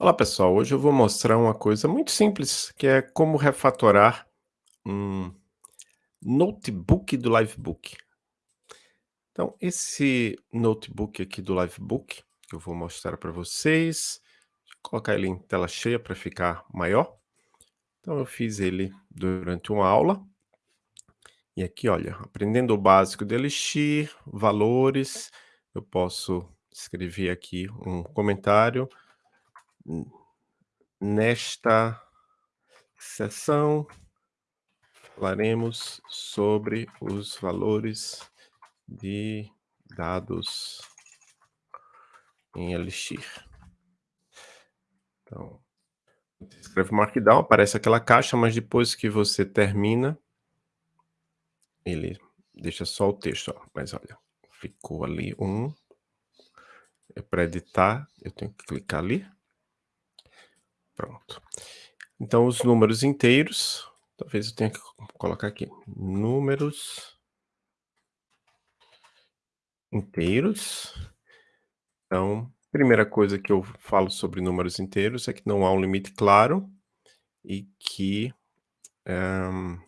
Olá pessoal, hoje eu vou mostrar uma coisa muito simples, que é como refatorar um notebook do Livebook. Então, esse notebook aqui do Livebook, que eu vou mostrar para vocês, vou colocar ele em tela cheia para ficar maior. Então, eu fiz ele durante uma aula. E aqui, olha, aprendendo o básico de Elixir, valores, eu posso escrever aqui um comentário Nesta sessão, falaremos sobre os valores de dados em Elixir. Então, escreve Markdown, aparece aquela caixa, mas depois que você termina, ele deixa só o texto, ó. mas olha, ficou ali um, é para editar, eu tenho que clicar ali, Pronto. Então, os números inteiros, talvez eu tenha que colocar aqui, números inteiros. Então, primeira coisa que eu falo sobre números inteiros é que não há um limite claro e que um,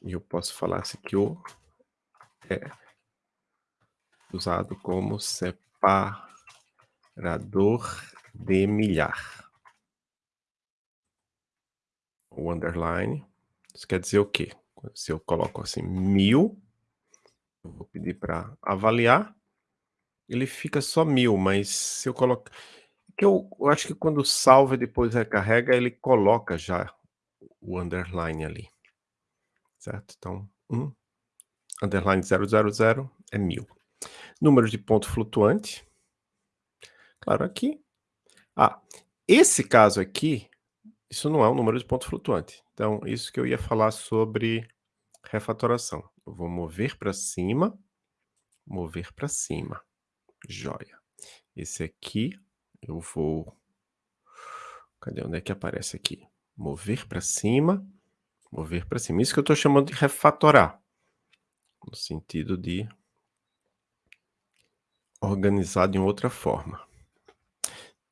eu posso falar assim que o é usado como separador de milhar. O underline, isso quer dizer o quê? Se eu coloco assim mil, eu vou pedir para avaliar, ele fica só mil, mas se eu coloco... Que eu, eu acho que quando salva e depois recarrega, ele coloca já o underline ali. Certo? Então, 1, um, underline 000 é mil. Número de ponto flutuante. Claro, aqui ah, esse caso aqui, isso não é um número de ponto flutuante. Então, isso que eu ia falar sobre refatoração. Eu vou mover para cima, mover para cima. Joia. Esse aqui, eu vou... Cadê? Onde é que aparece aqui? Mover para cima, mover para cima. Isso que eu estou chamando de refatorar. No sentido de organizar de outra forma.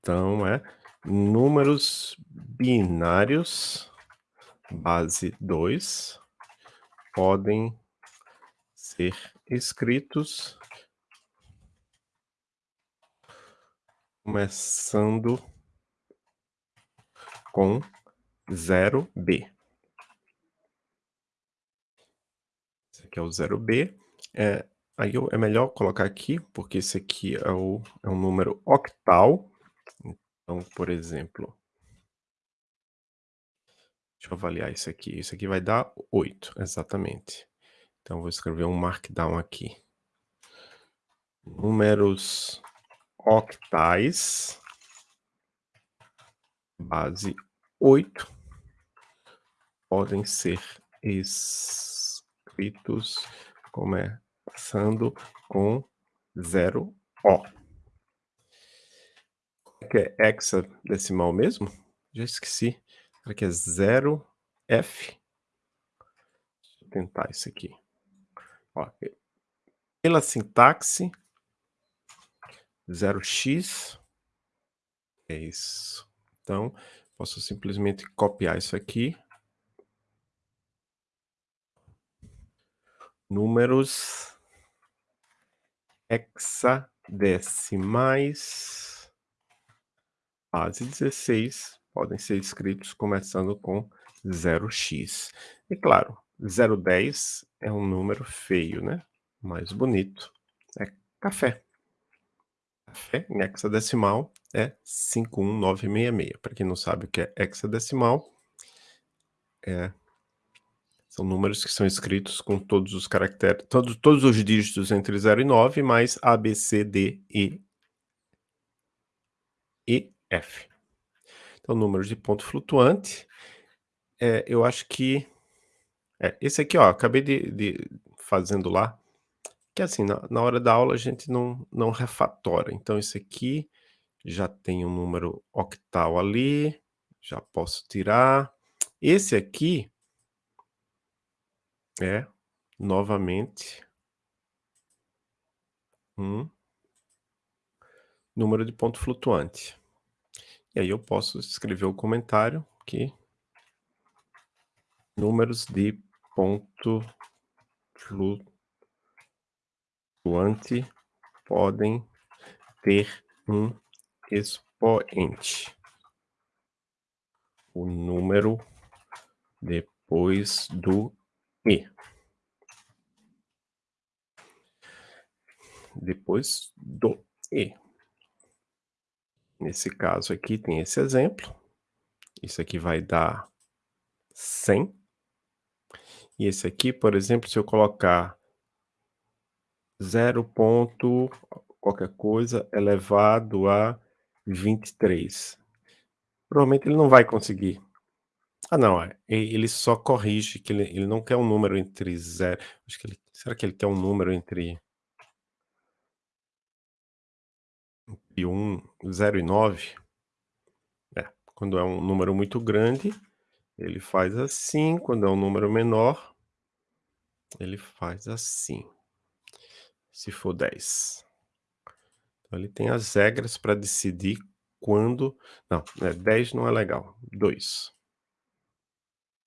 Então, é números binários base 2 podem ser escritos começando com 0b. Esse aqui é o 0b. É, aí eu, é melhor colocar aqui, porque esse aqui é, o, é um número octal, então, por exemplo deixa eu avaliar isso aqui. Isso aqui vai dar 8, exatamente. Então, vou escrever um markdown aqui. Números octais, base 8, podem ser escritos começando com 0O que é hexadecimal mesmo? Já esqueci. Será que é 0F? Deixa eu tentar isso aqui. Ó, pela sintaxe, 0x é isso. Então, posso simplesmente copiar isso aqui. Números hexadecimais base 16 podem ser escritos começando com 0x. E claro, 010 é um número feio, né? Mais bonito é café. Café em hexadecimal é 51966. Para quem não sabe o que é hexadecimal, é, são números que são escritos com todos os caracteres, todos, todos os dígitos entre 0 e 9, mais A, B, C, D, E, E, F. Então, números de ponto flutuante, é, eu acho que... É, esse aqui, ó, acabei de, de fazendo lá, que assim, na, na, hora da aula a gente não, não refatora. Então, esse aqui já tem um número octal ali, já posso tirar. Esse aqui é, novamente, um número de ponto flutuante. E aí eu posso escrever o comentário que números de ponto flutuante podem ter um expoente. O número depois do e. Depois do e. Nesse caso aqui tem esse exemplo. Isso aqui vai dar 100. E esse aqui, por exemplo, se eu colocar 0 ponto qualquer coisa elevado a 23. Provavelmente ele não vai conseguir. Ah não, é, ele só corrige que ele ele não quer um número entre 0 acho que ele será que ele quer um número entre e 1, 0 e 9? É, quando é um número muito grande, ele faz assim, quando é um número menor, ele faz assim. Se for 10. Então ele tem as regras para decidir quando não, é 10 não é legal, 2.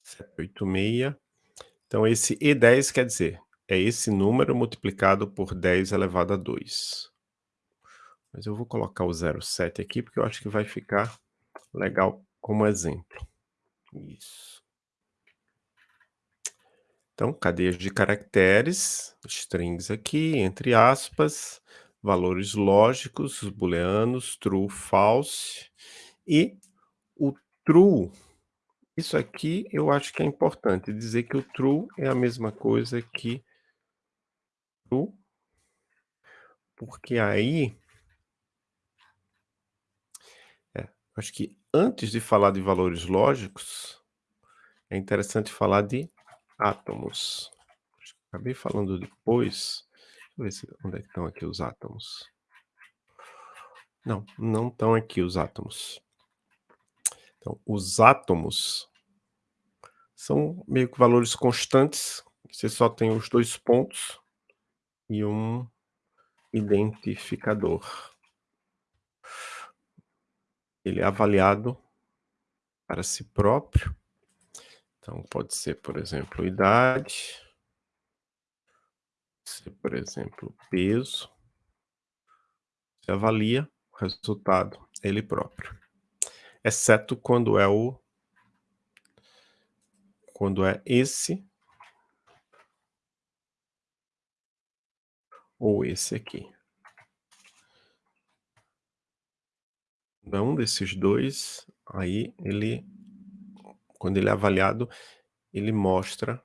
786. Então esse E10 quer dizer, é esse número multiplicado por 10 elevado a 2. Mas eu vou colocar o 07 aqui, porque eu acho que vai ficar legal como exemplo. Isso. Então, cadeias de caracteres, strings aqui, entre aspas, valores lógicos, booleanos, true, false, e o true, isso aqui eu acho que é importante dizer que o true é a mesma coisa que true, porque aí é, acho que antes de falar de valores lógicos, é interessante falar de átomos. Acabei falando depois, deixa eu ver se, onde é estão aqui os átomos. Não, não estão aqui os átomos. Então, os átomos são meio que valores constantes, você só tem os dois pontos e um identificador. Ele é avaliado para si próprio. Então, pode ser, por exemplo, idade, ser, por exemplo, peso. Você avalia o resultado ele próprio, exceto quando é o quando é esse ou esse aqui. Um desses dois, aí ele quando ele é avaliado, ele mostra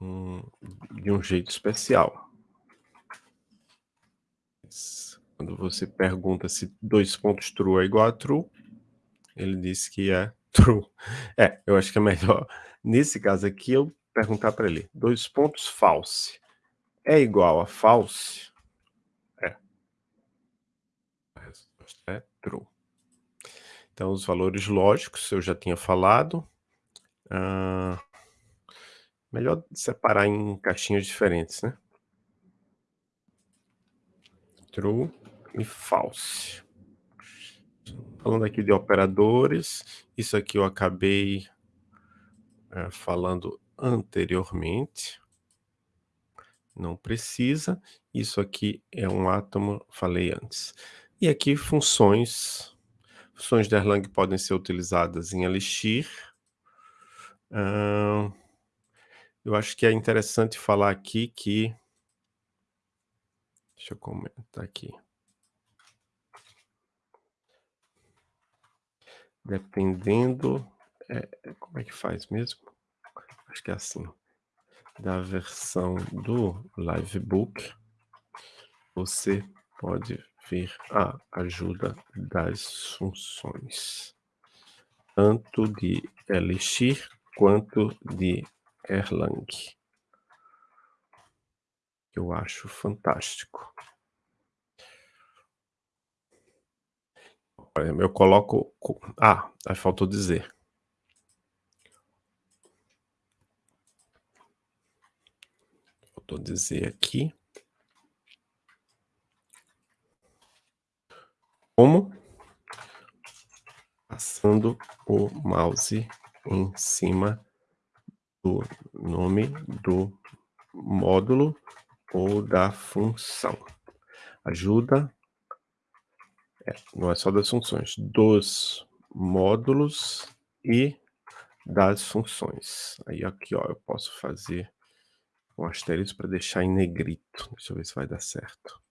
um, de um jeito especial. Quando você pergunta se dois pontos true é igual a true, ele diz que é true. É, eu acho que é melhor, nesse caso aqui, eu perguntar para ele, dois pontos false é igual a false? É. A resposta é true. Então, os valores lógicos eu já tinha falado. Ah, melhor separar em caixinhas diferentes, né? True e false. Falando aqui de operadores, isso aqui eu acabei é, falando anteriormente. Não precisa. Isso aqui é um átomo, falei antes. E aqui funções. Funções de Erlang podem ser utilizadas em Elixir. Uh, eu acho que é interessante falar aqui que... Deixa eu comentar aqui. Dependendo... É, como é que faz mesmo? Acho que é assim. Da versão do Livebook, você pode ver a ajuda das funções, tanto de Elixir quanto de Erlang. Eu acho fantástico. Eu coloco... Ah, aí faltou dizer. Faltou dizer aqui. Como passando o mouse em cima do nome do módulo ou da função. Ajuda é, não é só das funções, dos módulos e das funções. Aí aqui, ó, eu posso fazer um asterisco para deixar em negrito. Deixa eu ver se vai dar certo.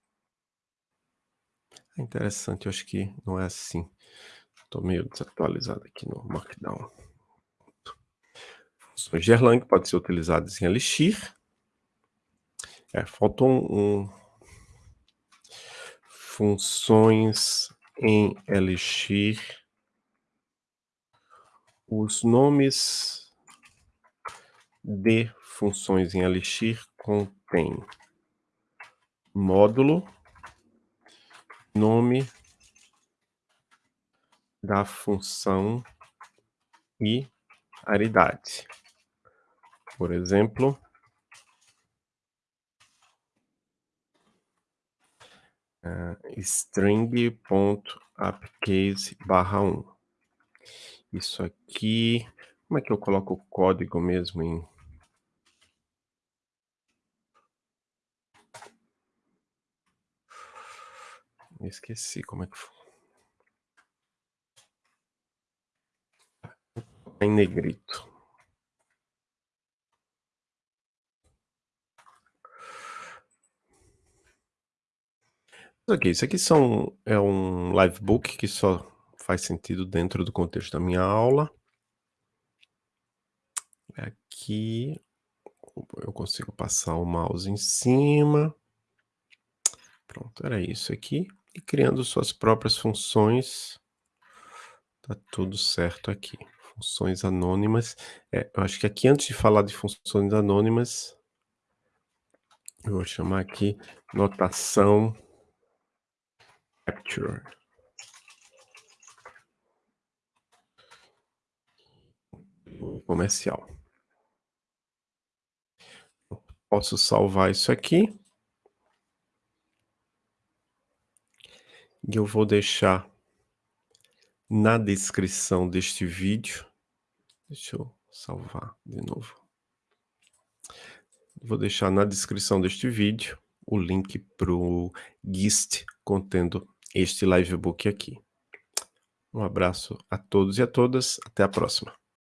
É interessante, eu acho que não é assim. Estou meio desatualizado aqui no Markdown. Funções de Erlang podem ser utilizadas em Elixir. É, faltou um, um funções em Elixir. Os nomes de funções em Elixir contêm módulo, nome da função e aridade. Por exemplo, uh, string.upcase barra 1. Isso aqui, como é que eu coloco o código mesmo em... Esqueci como é que foi. Em negrito. Ok, isso aqui são, é um livebook que só faz sentido dentro do contexto da minha aula. Aqui eu consigo passar o mouse em cima. Pronto, era isso aqui. E criando suas próprias funções. Tá tudo certo aqui. Funções anônimas. É, eu acho que aqui antes de falar de funções anônimas, eu vou chamar aqui notação capture comercial. Posso salvar isso aqui. E eu vou deixar na descrição deste vídeo. Deixa eu salvar de novo. Vou deixar na descrição deste vídeo o link para o GIST contendo este livebook aqui. Um abraço a todos e a todas, até a próxima.